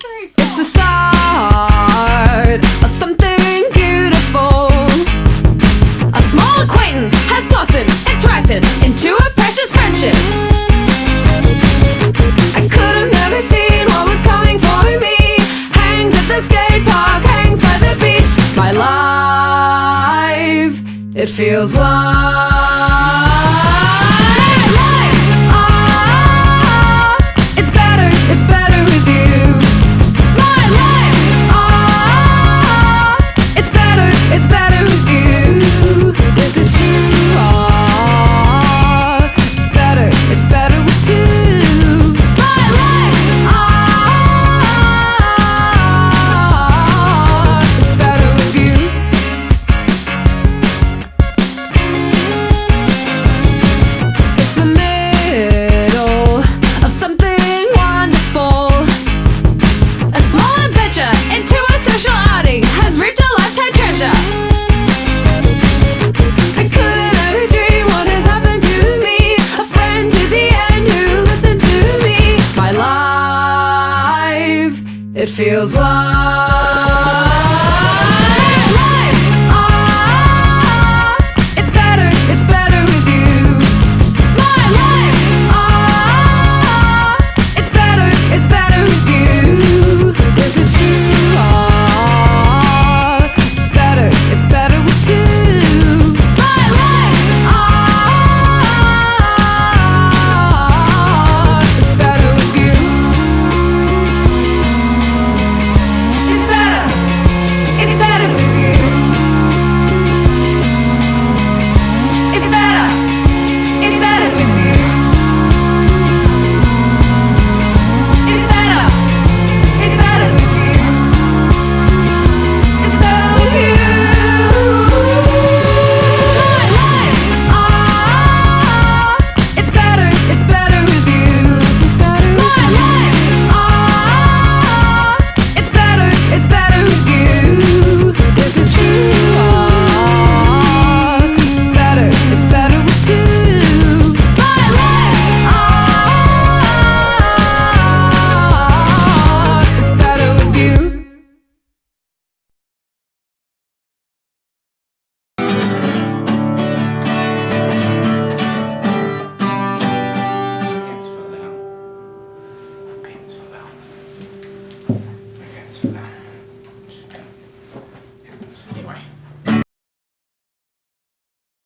It's the start of something beautiful. A small acquaintance has blossomed, it's ripened into a precious friendship. I could have never seen what was coming for me. Hangs at the skate park, hangs by the beach. My life, it feels like. special outing has reaped a lifetime treasure. I couldn't ever dream what has happened to me. A friend to the end who listens to me. My life, it feels like.